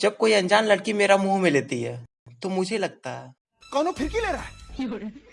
जब कोई अनजान लड़की मेरा मुँह में लेती है तो मुझे लगता है। कौन फिरकी ले रहा है?